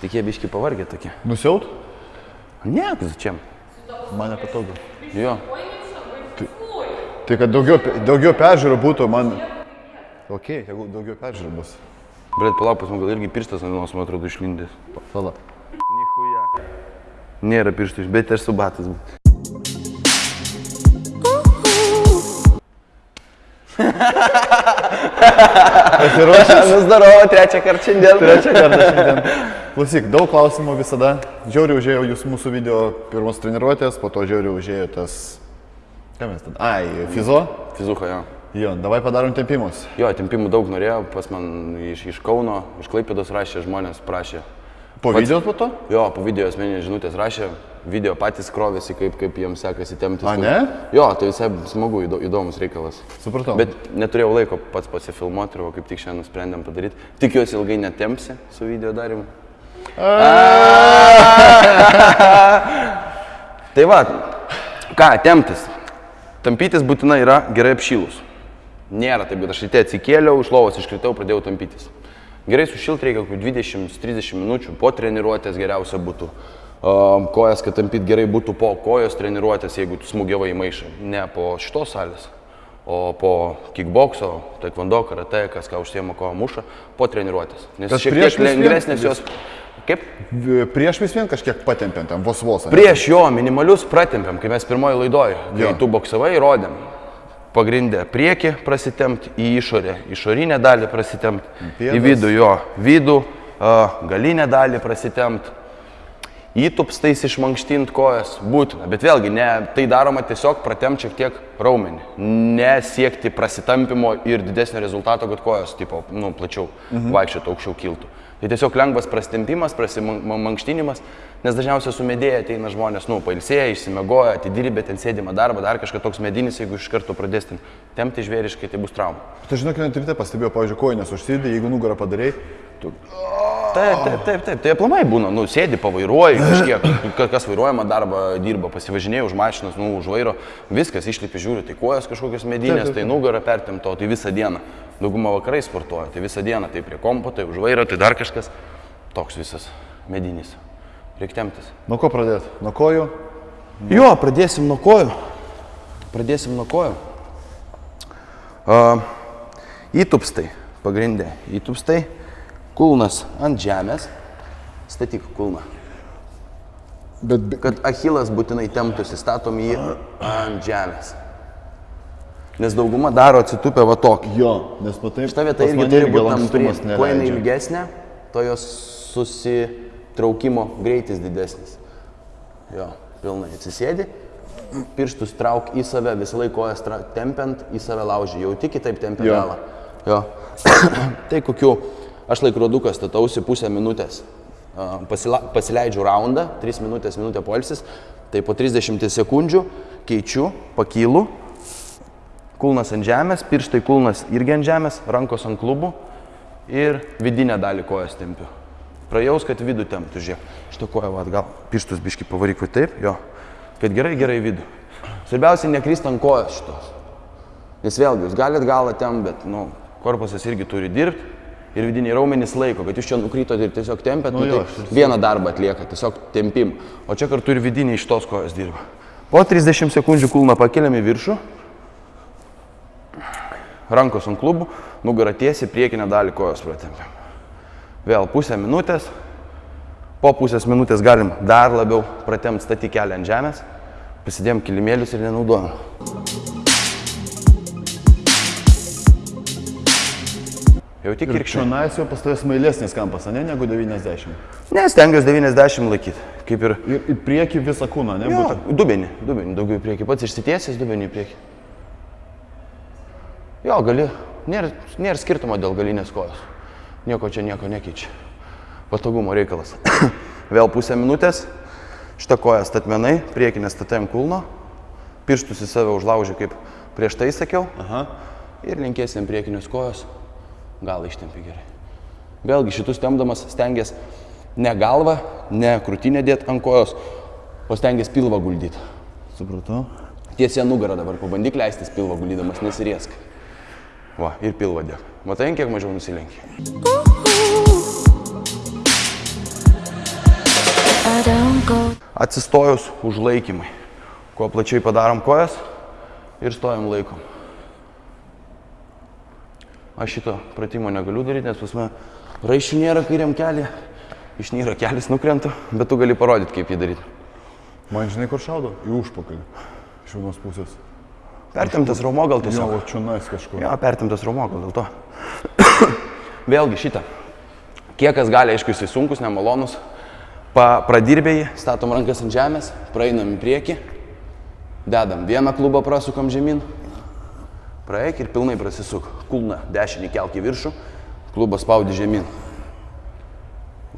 Tik jie biški pavargę tokie. Nusiaut? Ne, čia. Man nepatogu. Jo. Tai kad daugiau, daugiau peržiūrų būtų, man... Ok, jeigu daugiau peržiūrų bus. Bet palauk, pas man gal irgi pirštas ant vienos, man atrodo, išlindęs. Pala. Nichuja. Nėra pirštų, bet aš su batais. Pasiruošęs? Nusdarau, trečią kartą šiandien. Trečią kartą šiandien. Klausyk, daug klausimų visada. Žiauriai užėjo jūs mūsų video pirmos treniruotės, po to žiauriai užėjo tas... Ką mes ten? Ai, fizo. Fizuha, jo. Jo, davai padarom tempimus. Jo, tempimų daug norėjau, pas man iš, iš Kauno, iš Klaipėdos rašė, žmonės prašė. Po Pats- video po to? Jo, po video asmeninės žinutės rašė, video patys krovėsi, kaip, kaip jiems sekasi tempti. A, ne? Jo, tai visai smagu, įdo- įdomus reikalas. Supratau. Bet neturėjau laiko pats pasifilmuoti, o kaip tik šiandien nusprendėm padaryti. Tikiuosi ilgai netempsi su video darimu. tai va, ką, temptis. Tampytis būtina yra gerai apšylus. Nėra taip, kad aš ryte atsikėliau, iš lovos iškritau, pradėjau tampytis. Gerai sušilti reikia kokių 20-30 minučių, po treniruotės geriausia būtų. Kojas, kad tampyt gerai būtų po kojos treniruotės, jeigu tu smūgiavai į maišą. Ne po šitos salės, o po kickbokso, taekwondo, karate, kas ką užsiema kovo muša, po treniruotės. Nes šiek tiek vis lengvesnės jos... Kaip? Prieš vis vien kažkiek patempiant, ten vos vos. Prieš jo minimalius pratempiam, kai mes pirmoji laidoj, kai Jo. tu boksavai, rodėm. Pagrindę priekį prasitempt, į išorę, išorinę dalį prasitempt, į vidų jo, vidų, galinę dalį prasitempt, įtupstais išmankštint kojas, būtina. Bet vėlgi, ne, tai daroma tiesiog pratempt šiek tiek raumenį. Nesiekti prasitampimo ir didesnio rezultato, kad kojos, tipo, nu, plačiau mhm. vaikščiotų, aukščiau kiltų. Tai tiesiog lengvas prasitempimas, prasimankštinimas, nes dažniausiai su medėje ateina žmonės, nu, pailsėję, išsimiegoję, atidirbę ten sėdimą darbą, dar kažkas toks medinis, jeigu iš karto pradės ten tempti žvėriškai, tai bus trauma. Tu žinok, net ryte pastebėjau, pavyzdžiui, kojinės užsidė, jeigu nugarą padarai, tu... Taip, taip, taip, taip. Tai aplamai būna, nu, sėdi, pavairuoji kažkiek, ka- kas vairuojama darbą dirba, pasivažinėjai už mašinas, nu, už vairo, viskas išlipi, žiūri, tai kojas kažkokios medinės, tai nugarą pertimto, tai visą dieną. Dauguma vakarai sportuoja, tai visą dieną, tai prie kompo, tai už vairo, tai dar kažkas. Toks visas medinis. Reikia temptis. Nuo ko pradėti? Nuo kojų? Jo, pradėsim nuo kojų. Pradėsim nuo kojų. Uh, įtupstai, pagrindė. Įtupstai, kulnas ant žemės. Statyk kulną. Bet, be- Kad achilas būtinai temptųsi, statom jį ant žemės. Nes dauguma daro atsitupę va tokį. jo, nes matai, Šita vieta pas irgi turi būti lankstumas Kuo jinai ilgesnė, to jos susitraukimo greitis didesnis. Jo, pilnai atsisėdi, pirštus trauk į save, visą laiką kojas tempiant į save laužį, jau tik kitaip tempia Jo. galą. Jo. tai kokiu, aš laikroduką statausi pusę minutės. Pasila, pasileidžiu raundą, 3 minutės, minutė polsis, tai po 30 sekundžių keičiu, pakylu, kulnas ant žemės, pirštai kulnas irgi ant žemės, rankos ant klubų ir vidinę dalį kojas tempiu. Prajaus, kad vidų temptų, žiūrėk. Šitą koją, va, gal pirštus biški pavaryk, va taip, jo. Kad gerai, gerai vidų. Svarbiausia, nekryst ant kojos šitos. Nes vėlgi, jūs galite galą tem, bet, nu, korpusas irgi turi dirbti ir vidiniai raumenys laiko, kad jūs čia nukrytot ir tiesiog tempėt, nu, jo, tai vieną darbą atlieka, tiesiog tempim. O čia kartu ir vidiniai iš tos kojos dirba. Po 30 sekundžių kulną pakeliam į viršų, rankos ant klubų, nugarą tiesiai, priekinę dalį kojos pratempiam. Vėl pusę minutės, po pusės minutės galim dar labiau pratemti statį kelią ant žemės, pasidėm kilimėlius ir nenaudojam. Jau tik Ir čionais jau pas tavęs mailesnis kampas, ne, negu 90. Ne, stengiuosi 90 laikyti. Kaip ir... Ir į priekį visą kūną, ne? Jo, dubenį, dubenį daugiau į priekį. Pats išsitiesęs dubenį į priekį. Jo, gali. Nėra, nėra skirtumo dėl galinės kojos. Nieko čia nieko nekeičia. Patogumo reikalas. Vėl pusę minutės. Šitą koją statmenai, priekinę statėm kulno. Pirštus į save užlaužė, kaip prieš tai sakiau. Aha. Ir linkėsim priekinės kojos. Gal ištempi gerai. Vėlgi šitus temdamas stengiasi ne galvą, ne krūtinę dėti ant kojos, o stengiasi pilvą guldyti. Supratau. Tiesia nugarą dabar, pabandyk leistis pilvą guldydamas, nesiriesk. Va, ir pilvą dėk. Matai, kiek mažiau nusilenki. atsistojus užlaikymai. Kuo plačiai padarom kojas ir stojam laikom. Aš šito pratimo negaliu daryti, nes pas mane raiščių nėra kairiam keliui, išnyra kelias nukrenta, bet tu gali parodyti, kaip jį daryti. Man žinai, kur šaudo? Į užpakalį. Iš vienos pusės. Pertemtas raumo gal tiesiog. va čia nais kažkur. Jo, pertemtas raumo gal dėl to. Vėlgi šitą. Kiek kas gali, aišku, jisai sunkus, nemalonus. Pa, pradirbėjai, statom rankas ant žemės, praeinam į priekį, dedam vieną klubą, prasukam žemyn, praeik ir pilnai prasisuk. Kulna dešinį kelk į viršų, klubą spaudi žemyn.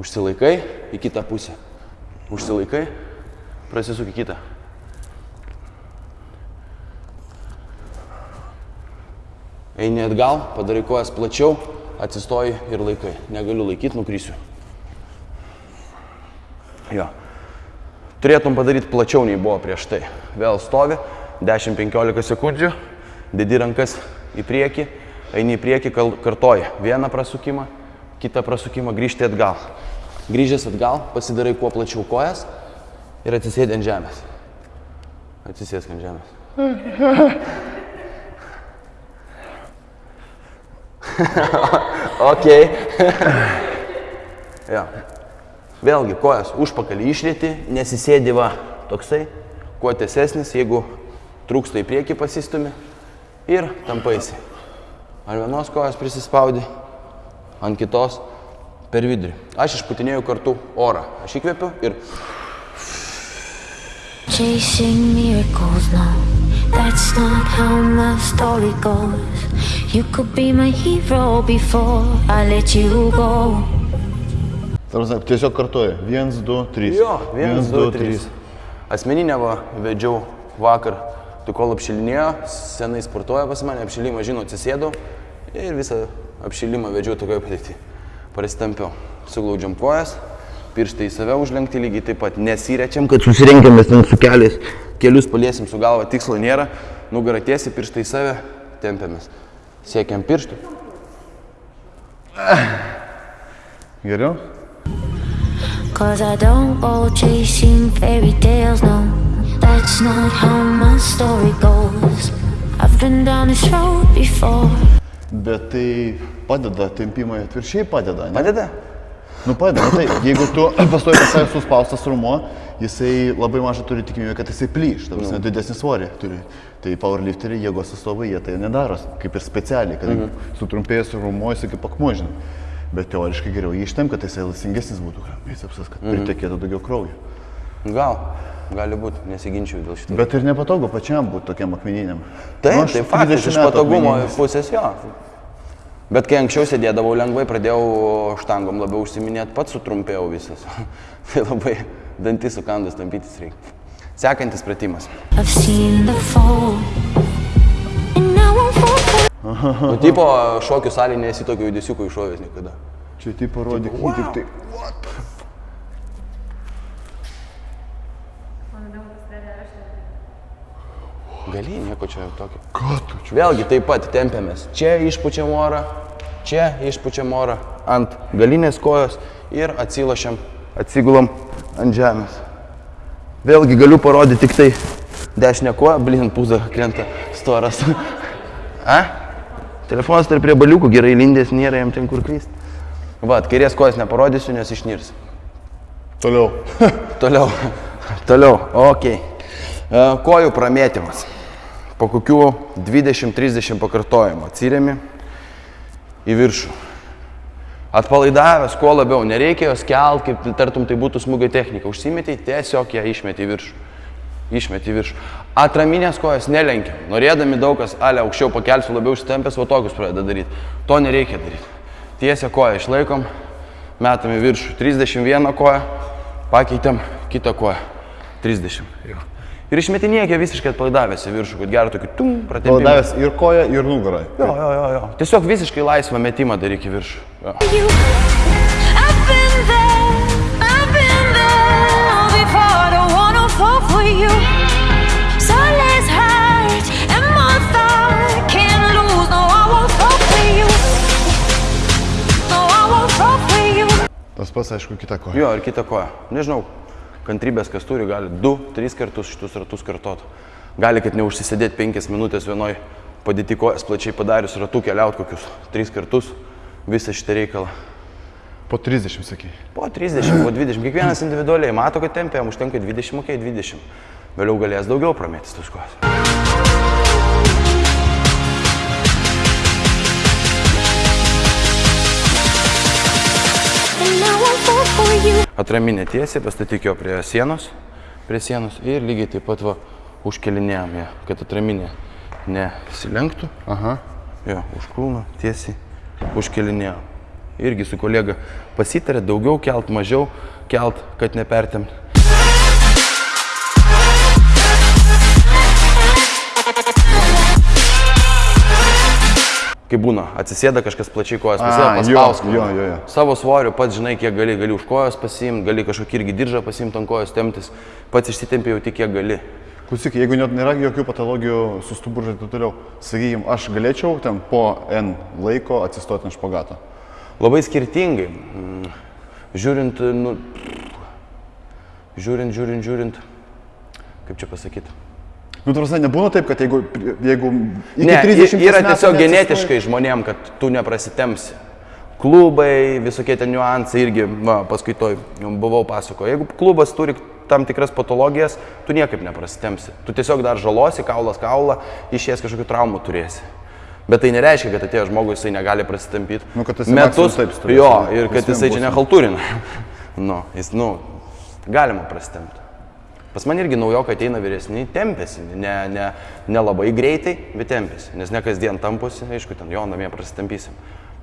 Užsilaikai į kitą pusę. Užsilaikai, prasisuk į kitą. Eini atgal, padarai kojas plačiau, atsistoji ir laikai. Negaliu laikyti, nukrysiu. Jo. Turėtum padaryti plačiau nei buvo prieš tai. Vėl stovi, 10-15 sekundžių, dedi rankas į priekį, eini į priekį, kartoji vieną prasukimą, kitą prasukimą, grįžti atgal. Grįžęs atgal, pasidarai kuo plačiau kojas ir atsisėdi ant žemės. Atsisėsk ant žemės. Ok. jo. Vėlgi, kojas užpakalį išrėti, nesisėdi va toksai, kuo tiesesnis, jeigu trūksta į priekį pasistumi ir tampaisi. Ant vienos kojos prisispaudi, ant kitos per vidurį. Aš išputinėjau kartu orą. Aš įkvepiu ir Chasing miracles, no, that's not how my story goes. You could be my hero before I let you go. Tarsi, tiesiog kartuoju. 1, 2, 3. Jo, 1, 2, 3. Asmeninę va, vedžiau vakar, tu kol apšilinėjo, senai sportuoja pas mane, apšilimą žinau, atsisėdau ir visą apšilimą vedžiau tokioje padėti. Prasitampiau, suglaudžiam kojas, pirštai į save užlenkti lygiai taip pat, nesirečiam, kad susirenkėmės ten su keliais, kelius paliesim su galva, tikslo nėra, nugarą tiesi, pirštai į save, tempiamės. Siekiam pirštų. Geriau? Cause I don't go chasing fairy tales, no, that's not how my story goes. I've been down this road before. Bet tai padeda, tempimai atviršiai padeda, ne? Padeda? Nu padeda, nu, tai jeigu tu pastoji pas save suspaustas rumuo, jisai labai mažai turi tikimybę, kad jisai plyš, ta prasme, didesnį svorį turi. Tai powerlifteriai, jėgos atstovai, jie tai nedaro, kaip ir specialiai, kad mhm. sutrumpėjęs rumuo, jisai kaip akmuo, žinai. Bet teoriškai geriau jį ištem, kad jisai lasingesnis būtų, bicepsas, kad mhm. pritekėtų daugiau kraujo. Gal, gali būti, nesiginčiau dėl šito. Bet ir nepatogu pačiam būti tokiam akmeniniam. Taip, Nu, tai faktas 30 iš patogumo akmeninis. pusės jo. Bet kai anksčiau sėdėdavau lengvai, pradėjau štangom labiau užsiminėti, pats sutrumpėjau visas. tai labai dantis sukandus tampytis reikia. Sekantis pratimas. Nu, tipo, šokių salėje nesi tokio judesiuko iššovęs niekada. Čia tai parodyk, wow. tik tai. Gali, nieko čia tokio. Ką tu čia? Vėlgi taip pat tempiamės. Čia išpučiam orą, čia išpučiam orą ant galinės kojos ir atsilošiam, atsigulam ant žemės. Vėlgi galiu parodyti tik tai dešinę koją, blin pūza krenta storas. A? Telefonas tarp prie baliukų gerai lindės, nėra jam ten kur klysti. Va, kairės kojas neparodysiu, nes išnirs. Toliau. Toliau. Toliau. Ok. E, Kojų pramėtymas. Po kokių 20-30 pakartojimų atsiriami į viršų. Atpalaidavęs, kuo labiau, nereikia jos kelt, kaip tartum tai būtų smūgio technika. Užsimetė, tiesiog ją išmetė į viršų. Išmetė į viršų. Atraminės kojas nelenkia. Norėdami daug kas, ale aukščiau pakelsiu, labiau užsitempęs, o tokius pradeda daryti. To nereikia daryti. Tiesia koją išlaikom, metam į viršų. 31 koją, pakeitėm kitą koją. 30. Jo. Ir išmetinėkė visiškai atpalaidavęs į viršų, kad gerą tokį tum, pratempimą. Paladavęs ir koją, ir nugarą. Jo, jo, jo, jo. Tiesiog visiškai laisvą metimą daryk į viršų. Jo. Tas pats, aišku, kita koja. jo, ir kitą koją. Nežinau, kantrybės, kas turi, gali 2-3 kartus šitus ratus kartot. Gali, kad neužsisėdėti 5 minutės vienoj padėti kojas plačiai padarius ratų keliaut kokius 3 kartus visą šitą reikalą. Po 30, sakai. Po 30, po 20, kiekvienas individualiai mato, kad tempė, jam užtenka 20, okei, 20. Vėliau galės daugiau pramėtis tos kojas. And now Atraminė tiesiai, pastatyk jo prie sienos, prie sienos ir lygiai taip pat va užkelinėjom ją, kad atraminė nesilenktų. Aha. Jo, užkulno tiesiai užkelinėjom. Irgi su kolega pasitarė daugiau kelt, mažiau kelt, kad nepertemt. Kai būna, atsisėda kažkas plačiai kojas, paspausk. jo, jo, jo. Savo svoriu pats žinai, kiek gali, gali už kojos pasiimti, gali kažkokį irgi diržą pasiimti ant kojos temptis, pats išsitempi jau tik kiek gali. Klausyk, jeigu net nėra jokių patologijų su stuburu ir taip toliau, sakykime, aš galėčiau ten po N laiko atsistoti ant špagato. Labai skirtingai. Žiūrint, nu, žiūrint, žiūrint, žiūrint, kaip čia pasakyti. Nu, tarsi nebūna taip, kad jeigu, jeigu iki Ne, 30 yra metų tiesiog neatsistoji- genetiškai žmonėm, kad tu neprasitemsi. Klubai, visokie ten niuansai irgi, va, paskaitoj, jums buvau pasako. Jeigu klubas turi tam tikras patologijas, tu niekaip neprasitemsi. Tu tiesiog dar žalosi, kaulas kaulą, išies kažkokių traumų turėsi. Bet tai nereiškia, kad atėjo žmogus, jisai negali prasitampyti. Nu, kad esi metus. taip stovės, Jo, ir kad jisai čia nehalturina. nu, jis, nu, galima prasitemti. Pas man irgi naujokai ateina vyresni, tempėsi, ne, ne, ne labai greitai, bet tempėsi, nes ne kasdien tamposi, aišku, ten jo namie prasitampysim.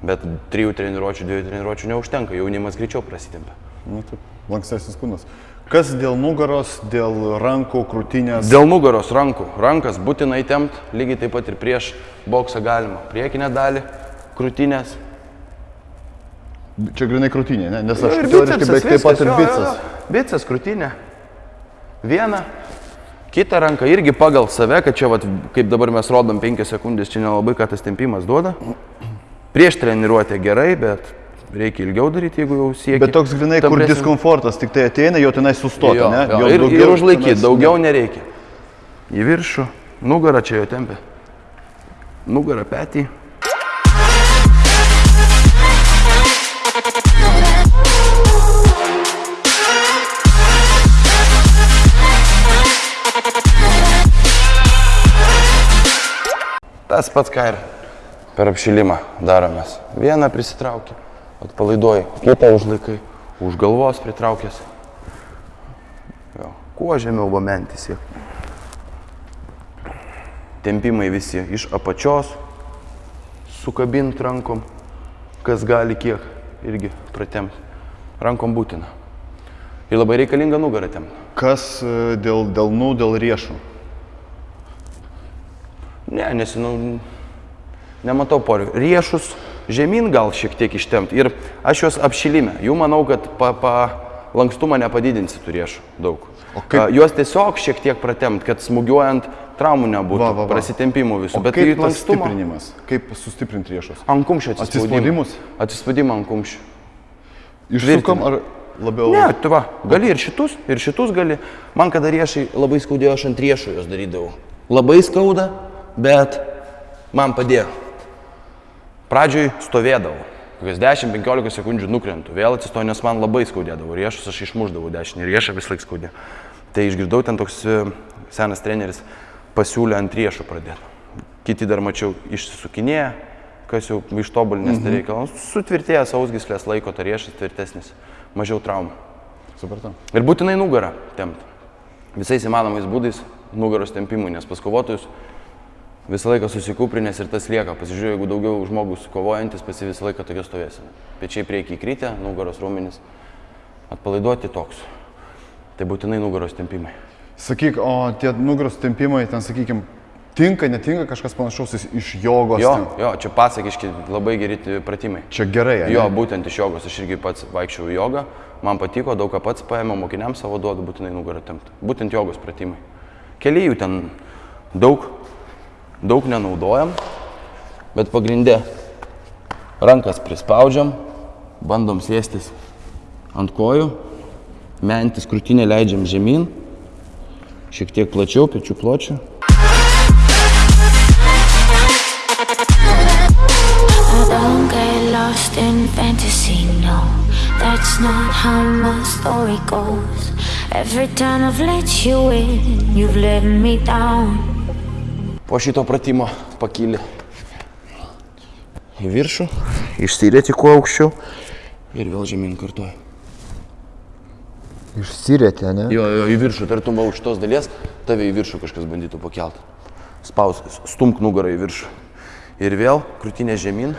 Bet trijų treniruočių, dviejų treniruočių neužtenka, jaunimas greičiau prasitempia. Nu, taip, lankstesnis kūnas. Kas dėl nugaros, dėl rankų, krūtinės? Dėl nugaros rankų, rankas būtinai tempt, lygiai taip pat ir prieš boksą galima. Priekinę dalį, krūtinės. Čia grinai krūtinė, ne? Nes aš teoriškai beveik taip pat ir jo, jo, bicas. jo. Bicas, krūtinė. Viena. Kita ranka irgi pagal save, kad čia, vat, kaip dabar mes rodom 5 sekundės, čia nelabai ką tas tempimas duoda. Prieš treniruotę gerai, bet reikia ilgiau daryti, jeigu jau siekia. Bet toks grinai, kur tampresnio- diskomfortas, tik tai ateina, jo tenai sustoti, Jo, ne? jo, Jo ir, daugiau ir užlaikyti, tenais- daugiau nereikia. Į viršų, nugarą čia jo tempia. Nugarą petį. Tas pats ką ir per apšilimą daromės. Vieną prisitrauki, atpalaiduoji, kitą užlaikai, už galvos pritraukęs. Jo. Kuo žemiau vamentis siek. Tempimai visi iš apačios, sukabint rankom, kas gali kiek irgi pratemti. Rankom būtina. Ir labai reikalinga nugarą temti. Kas e, dėl delnų, dėl riešų? Ne, nes, nu, nematau poreikio. Riešus žemyn gal šiek tiek ištemti. Ir aš juos apšilime. Jų manau, kad pa, pa lankstumą nepadidinsi tų riešų daug. O kaip- A, Juos tiesiog šiek tiek pratemti, kad smūgiuojant traumų nebūtų, Va, va, va. prasitempimų visų. O Bet kaip tai tas lankstumo. stiprinimas? Kaip sustiprinti riešus? Ant kumščio atsispaudimus. Atsispaudimą ant kumščių. Išsukam ar labiau? Ne, tu va, gali ir šitus, ir šitus gali. Man kada riešai labai skaudėjo, aš ant riešų juos darydavau. Labai skauda, bet man padėjo. Pradžioj stovėdavau. Kokias 10-15 sekundžių nukrentu. Vėl atsistoju, nes man labai skaudėdavo. Riešus aš išmuždavau dešinį riešą vis laik skaudė. Tai išgirdau ten toks e, senas treneris pasiūlė ant riešų pradėti. Kiti dar mačiau išsisukinėję, kas jau ištobulinęs tai reikalą. Sutvirtėjęs ausgislės laiko, tai riešas tvirtesnis, mažiau traumų. Supratau. Ir būtinai nugarą tempti. Visais įmanomais būdais nugaros tempimui, nes pas kovotojus visą laiką susikūprinės ir tas lieka. Pasižiūrėjau, jeigu daugiau žmogus kovojantis, pasi visą laiką tokia stovėsime. Pečiai priekį įkrytę, nugaros raumenis. Atpalaiduoti toks. Tai būtinai nugaros tempimai. Sakyk, o tie nugaros tempimai, ten sakykim, tinka, netinka kažkas panašaus iš- jogos? Jo, ten? jo, čia pasakiški labai geri pratimai. Čia gerai, ane? Jo, būtent iš jogos. Aš irgi pats vaikščiau į jogą. Man patiko, daug ką pats paėmiau, mokiniams savo duodu būtinai nugarą tempti. Būtent jogos pratimai. Keli jų ten daug, daug nenaudojam, bet pagrindė rankas prispaudžiam, bandom sėstis ant kojų, mentis krūtinę leidžiam žemyn, šiek tiek plačiau, pečių pločių. Lost in fantasy, no. That's not how my story goes. Every time I've let you in, you've let me down. Po šito pratimo pakyli į viršų, išsirėti kuo aukščiau ir vėl žemyn kartuoju. Išsirėtė, ne? Jo, jo, į viršų, tartum už tos dalies, tave į viršų kažkas bandytų pakelt. Spaus, stumk nugarą į viršų. Ir vėl krūtinė žemyn.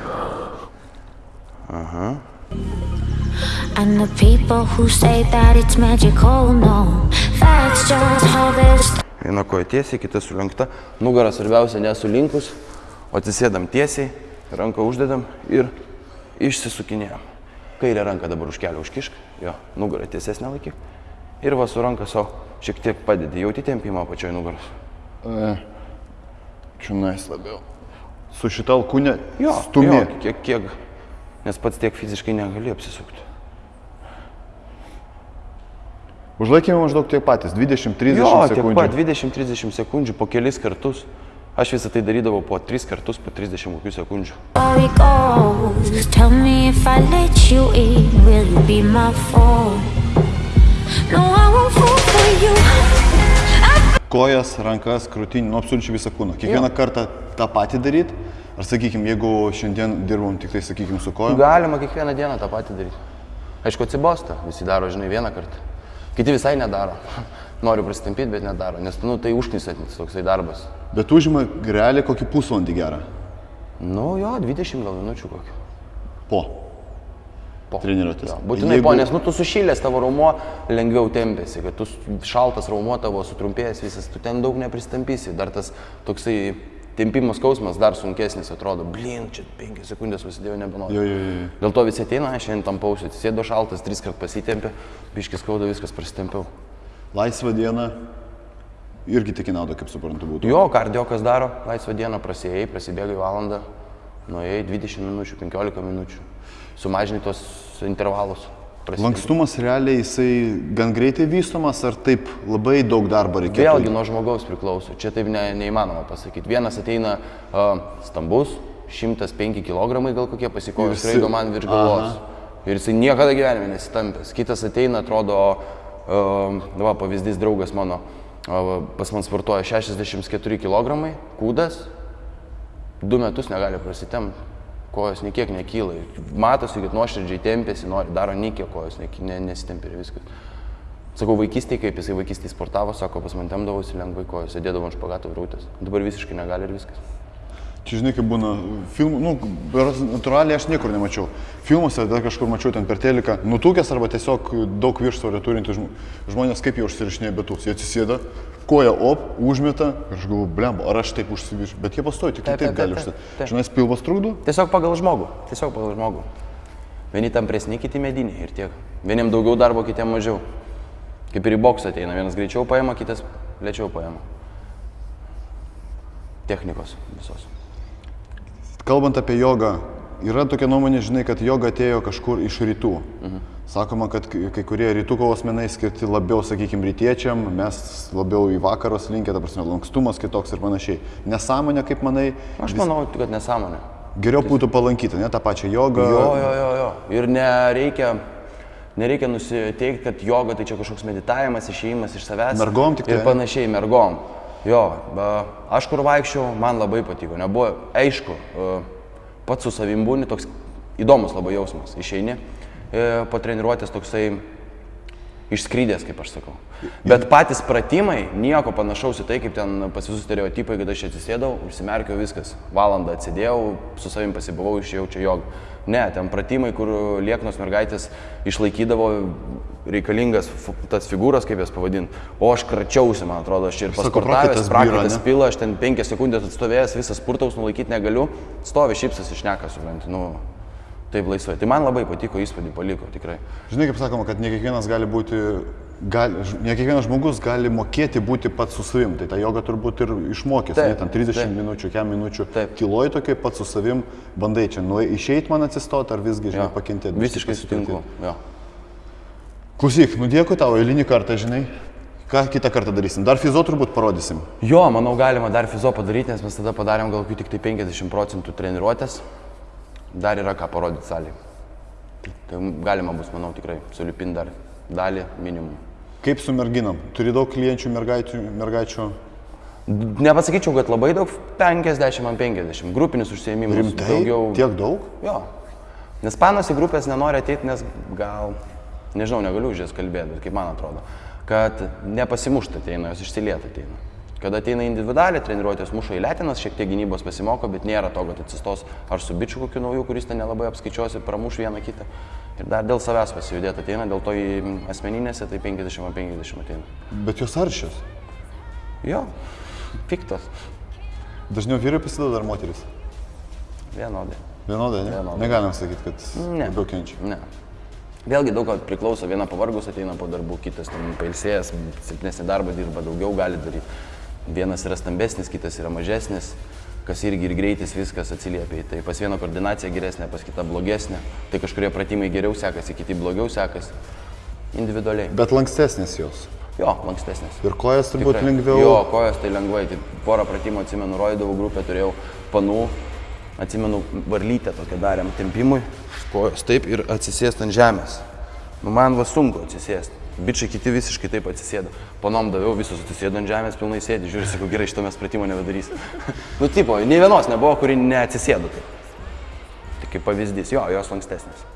And the people who say that it's magical, no. That's just how this Viena koja tiesiai, kita sulenkta. Nugarą svarbiausia nesulinkus, o atsisėdam tiesiai, ranką uždedam ir išsisukinėjam. Kairę ranką dabar už kelią užkišk, jo, nugarą tiesesnė laikyk. Ir va su ranka savo šiek tiek padedi, jauti tempimą pačioj nugaros. Čionais labiau. Su šita alkūnė Jo, stumė. jo, kiek, kiek, nes pats tiek fiziškai negali apsisukti. Užlaikėme maždaug tiek patys, 20-30 Jo, tiek sekundžių. pat 20-30 sekundžių po kelis kartus. Aš visą tai darydavau po 3 kartus, po 30 kokių sekundžių. Kojas, rankas, krūtinį, nu absoliučiai visą kūną. Kiekvieną kartą tą patį daryti. Ar sakykime, jeigu šiandien dirbom tik tai, sakykime, su kojom. Galima kiekvieną dieną tą patį daryti. Aišku, atsibosta, visi daro, žinai, vieną kartą. Kiti visai nedaro. Noriu prasitampyti, bet nedaro, nes, nu, tai užknisantis toksai darbas. Bet užima realiai kokį pusvalandį gerą. Nu, jo, 20 gal minučių kokį. Po. Po. Treniruotės. Jo, būtinai Jeigu- po, nes, nu, tu sušilęs tavo raumo lengviau tempėsi, kad tu šaltas raumo tavo sutrumpėjęs visas, tu ten daug nepristampysi. Dar tas toksai tempimo skausmas dar sunkesnis atrodo. Blin, čia 5 sekundės užsidėjau nebenoriu. Jo, jo, jo. Dėl to visi ateina, aš šiandien tam pausiu, atsisėdo šaltas, tris kart pasitempė, biškis skauda, viskas prasitempiau. Laisvą dieną irgi tik į naudą, kaip suprantu, būtų. Jo, kardiokas daro, laisvą dieną prasėjai, prasibėgai valandą, nuėjai 20 minučių, 15 minučių, sumažini tos intervalus. Prasidedi. Lankstumas realiai jisai gan greitai vystomas, ar taip labai daug darbo reikėtų? Vėlgi nuo žmogaus priklauso, čia taip ne, neįmanoma pasakyti. Vienas ateina uh, stambus, 105 kg gal kokie pasikojus, Ir jisai- skraido man virš galvos. Ir jisai niekada gyvenime nesitampęs. Kitas ateina, atrodo, uh, va, pavyzdys draugas mano, uh, pas man sportuoja 64 kg, kūdas, du metus negali prasitemti. Kojos niekiek nekyla. Matosi, kad nuoširdžiai tempėsi, nori, daro niekiek kojos, neki- ne, nesitempia ir viskas. Sakau, vaikystėje, kaip jisai vaikystėje sportavo, sako, pas man temdavosi lengvai kojos, sėdėdavo ant špagato vrūtės. Dabar visiškai negali ir viskas. Čia žinai, kaip būna filmų, nu, natūraliai aš niekur nemačiau. Filmuose dar kažkur mačiau ten per teliką, nutukęs arba tiesiog daug viršsvorio turintys žmo- žmonės, kaip jie užsirašinėja betus. Jie atsisėda, koja op, užmeta ir aš galvoju, blemba, ar aš taip užsiviršiu. Bet jie pastoja, tik taip, Taip, taip gali taip. Žinai, pilvas trukdo? Tiesiog pagal žmogų. Tiesiog pagal žmogų. Vieni tampresni, kiti mediniai ir tiek. Vieniem daugiau darbo, kitiem mažiau. Kaip ir į boksą ateina. Vienas greičiau paima, kitas lėčiau paima. Technikos visos. Kalbant apie jogą, yra tokia nuomonė, žinai, kad joga atėjo kažkur iš rytų. Mhm. Sakoma, kad kai kurie rytų kovos menai skirti labiau, sakykime, rytiečiam, mes labiau į vakarus linkę, ta prasme, lankstumas kitoks ir panašiai. Nesąmonė, kaip manai, Aš manau, kad nesąmonė. geriau būtų palankyti, ne tą pačią jogą. Jo, jo, jo, jo. Ir nereikia, nereikia nusiteikti, kad joga tai čia kažkoks meditavimas, išėjimas iš savęs. Mergom tik Ir tai? panašiai, mergom. Jo, aš kur vaikščiau, man labai patiko. Nebuvo, aišku, pats su savim būni toks įdomus labai jausmas. Išeini e, po treniruotės toksai išskrydęs, kaip aš sakau. Bet patys pratimai, nieko panašaus į tai, kaip ten pas visus stereotipai, kad aš atsisėdau, užsimerkiau viskas. Valandą atsėdėjau, su savim pasibuvau, išėjau čia jog. Ne, ten pratimai, kur lieknos mergaitės išlaikydavo reikalingas tas figūras, kaip jas pavadinti. O aš kračiausi, man atrodo, aš ir pasportavęs, prakaitas pila, aš ten penkias sekundės atstovėjęs, visas spurtaus nulaikyti negaliu, stovi šipsas išneka, supranti, nu, taip laisvai. Tai man labai patiko, įspūdį paliko, tikrai. Žinai, kaip sakoma, kad ne kiekvienas gali būti, gali, ne kiekvienas žmogus gali mokėti būti pats su savim. Tai tą jogą turbūt ir išmokęs, ne, Taip, ten 30 taip. minučių, kiam minučių. Taip. Tyloj tokia pats su savim, bandai čia, nu, išeit man atsistoti ar visgi, žinai, Jo, pakentėti. Visiškai sutinku. Jo. Klausyk, nu dėkui tau, eilinį kartą, žinai. Ką kitą kartą darysim? Dar fizo turbūt parodysim. Jo, manau, galima dar fizo padaryti, nes mes tada padarėm gal tik tai 50 procentų treniruotės. Dar yra ką parodyti salėje. Tai galima bus, manau, tikrai sulipinti dar dalį minimum. Kaip su merginom? Turi daug klienčių, mergaičių, mergaičių. Nepasakyčiau, kad labai daug, 50 ant 50. Grupinis užsiėmimas. Rimtai? Daugiau. Tiek daug? Jo. Nes panos į grupės nenori ateiti, nes gal, nežinau, negaliu už jas kalbėti, bet kaip man atrodo, kad nepasimušta ateina, jos išsilieta ateina. Kada ateina individualiai treniruotės, muša į lėtinas, šiek tiek gynybos pasimoko, bet nėra to, kad atsistos ar su bičiu kokiu nauju, kuris ten nelabai apskaičiuosi, pramuš vieną kitą. Ir dar dėl savęs pasijudėti ateina, dėl to į asmeninėse tai 50 ant 50 ateina. Bet jos aršios. Jo, piktos, Dažniau vyrai pasideda ar moteris? vienodai. Vienodai, ne? Vienodai. Negalim sakyti, kad Ne. labiau kenčia. Ne. Vėlgi daug priklauso, viena pavargus ateina po darbų, kitas ten pailsėjęs, silpnesnį darbą dirba, daugiau gali daryti. Vienas yra stambesnis, kitas yra mažesnis, kas irgi ir greitis viskas atsiliepia tai. Pas vieną koordinacija geresnė, pas kitą blogesnė. Tai kažkurie pratimai geriau sekasi, kiti blogiau sekasi. Individualiai. Bet lankstesnės jos. Jo, lankstesnės. Ir kojas turbūt Tikrai. lengviau. Jo, kojas tai lengvai. Tai porą pratimų atsimenu, roidavau grupę, turėjau panų, atsimenu, varlytę tokią darėm tempimui, kojos taip ir atsisėsti ant žemės. Nu, man va sunku atsisėsti. Bičiai kiti visiškai taip atsisėdo. Panom daviau, visus atsisėdo ant žemės, pilnai sėdi, žiūri, sakau, gerai, šito mes pratimo nebedarysim. nu, tipo, nei vienos nebuvo, kuri neatsisėdo. Tai kaip pavyzdys, jo, jos lankstesnės.